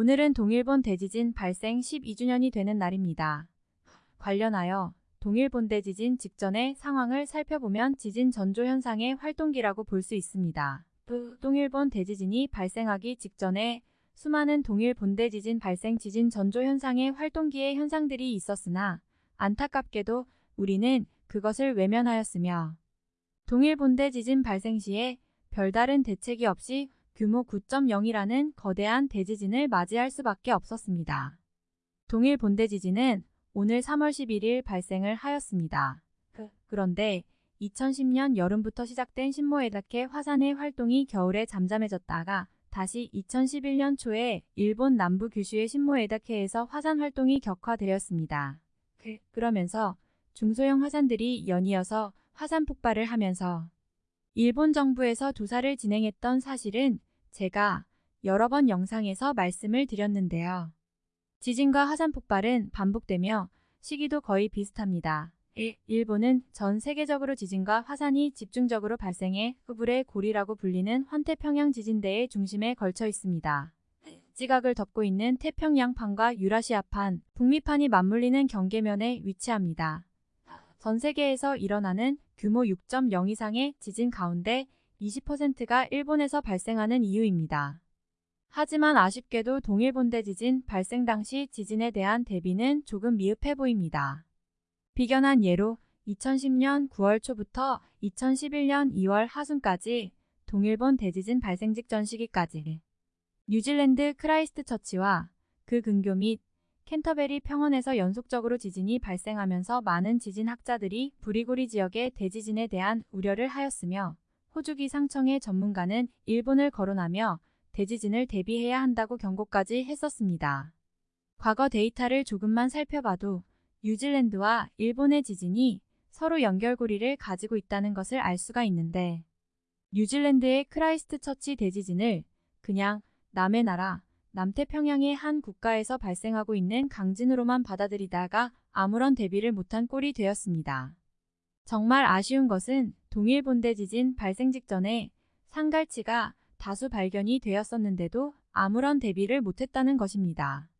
오늘은 동일본 대지진 발생 12주년이 되는 날입니다. 관련하여 동일본 대지진 직전의 상황을 살펴보면 지진 전조 현상의 활동기라고 볼 수 있습니다. 동일본 대지진이 발생하기 직전에 수많은 동일 본 대 지진 발생 지진 전조 현상의 활동기의 현상들이 있었으나 안타깝게도 우리는 그것을 외면하였으며 동일 본대 지진 발생 시에 별다른 대책이 없이 규모 9.0이라는 거대한 대지진을 맞이할 수밖에 없었습니다. 동일 본대 지진은 오늘 3월 11일 발생을 하였습니다. 그런데 2010년 여름부터 시작된 신모에다케 화산의 활동이 겨울에 잠잠해졌다가 다시 2011년 초에 일본 남부 규슈의 신모에다케에서 화산 활동이 격화되었습니다. 그러면서 중소형 화산들이 연이어서 화산 폭발을 하면서 일본 정부에서 조사를 진행했던 사실은 제가 여러 번 영상에서 말씀을 드렸는데요. 지진과 화산 폭발은 반복되며 시기도 거의 비슷합니다. 일본은 전 세계적으로 지진과 화산이 집중적으로 발생해 후불의 고리라고 불리는 환태평양 지진대의 중심에 걸쳐 있습니다. 지각을 덮고 있는 태평양판과 유라시아판, 북미판이 맞물리는 경계면에 위치합니다. 전 세계에서 일어나는 규모 6.0 이상의 지진 가운데 20%가 일본에서 발생하는 이유입니다. 하지만 아쉽게도 동일본 대지진 발생 당시 지진에 대한 대비는 조금 미흡해 보입니다. 비근한 예로 2010년 9월 초부터 2011년 2월 하순까지 동일본 대지진 발생 직전 시기까지 뉴질랜드 크라이스트처치와 그 근교 및 캔터베리 평원에서 연속적으로 지진이 발생하면서 많은 지진학자들이 불의 고리 지역의 대지진에 대한 우려를 하였으며 호주 기상청의 전문가는 일본을 거론하며 대지진을 대비해야 한다고 경고까지 했었습니다. 과거 데이터를 조금만 살펴봐도 뉴질랜드와 일본의 지진이 서로 연결고리를 가지고 있다는 것을 알 수가 있는데 뉴질랜드의 크라이스트처치 대지진을 그냥 남의 나라 남태평양의 한 국가에서 발생하고 있는 강진으로만 받아들이다가 아무런 대비를 못한 꼴이 되었습니다. 정말 아쉬운 것은 동일 본대 지진 발생 직전에 상갈치가 다수 발견이 되었었는데도 아무런 대비를 못했다는 것입니다.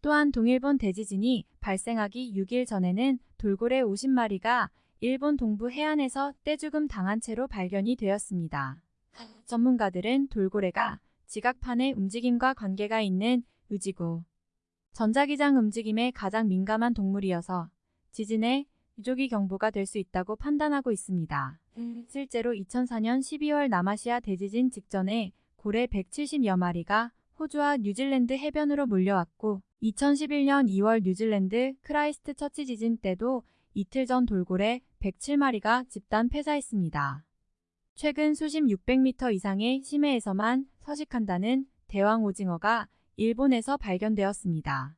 또한 동일본 대지진이 발생하기 6일 전에는 돌고래 50마리가 일본 동부 해안에서 떼죽음 당한 채로 발견이 되었습니다. 전문가들은 돌고래가 지각판의 움직임과 관계가 있는 의지고 전자기장 움직임에 가장 민감한 동물이어서 지진의 유조기 경보가 될 수 있다고 판단하고 있습니다. 실제로 2004년 12월 남아시아 대지진 직전에 고래 170여 마리가 호주와 뉴질랜드 해변으로 몰려왔고 2011년 2월 뉴질랜드 크라이스트처치 지진 때도 이틀 전 돌고래 107마리가 집단 폐사했습니다. 최근 수심 600m 이상의 심해에서만 서식한다는 대왕 오징어가 일본에서 발견되었습니다.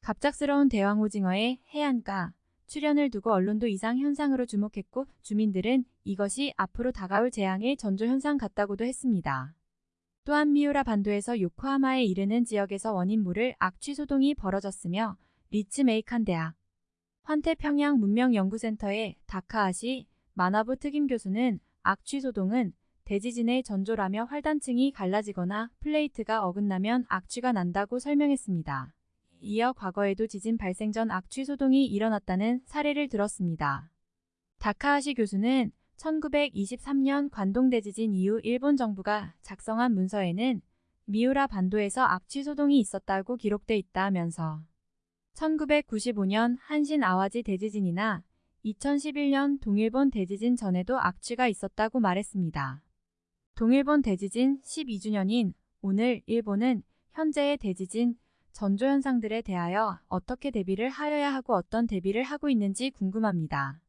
갑작스러운 대왕 오징어의 해안가 출현을 두고 언론도 이상 현상으로 주목했고 주민들은 이것이 앞으로 다가올 재앙의 전조 현상 같다고도 했습니다. 또한 미우라 반도에서 요코하마에 이르는 지역에서 원인 모를 악취 소동이 벌어졌으며 리츠메이칸 대학 환태평양 문명연구센터의 다카아시 마나부 특임 교수는 악취 소동은 대지진의 전조라며 활단층이 갈라지거나 플레이트가 어긋나면 악취가 난다고 설명했습니다. 이어 과거에도 지진 발생 전 악취 소동이 일어났다는 사례를 들었습니다. 다카하시 교수는 1923년 관동대지진 이후 일본 정부가 작성한 문서에는 미우라 반도에서 악취 소동이 있었다고 기록돼 있다면서 1995년 한신 아와지 대지진이나 2011년 동일본 대지진 전에도 악취가 있었다고 말했습니다. 동일본 대지진 12주년인 오늘 일본은 현재의 대지진 전조 현상들에 대하여 어떻게 대비를 하여야 하고 어떤 대비를 하고 있는지 궁금합니다.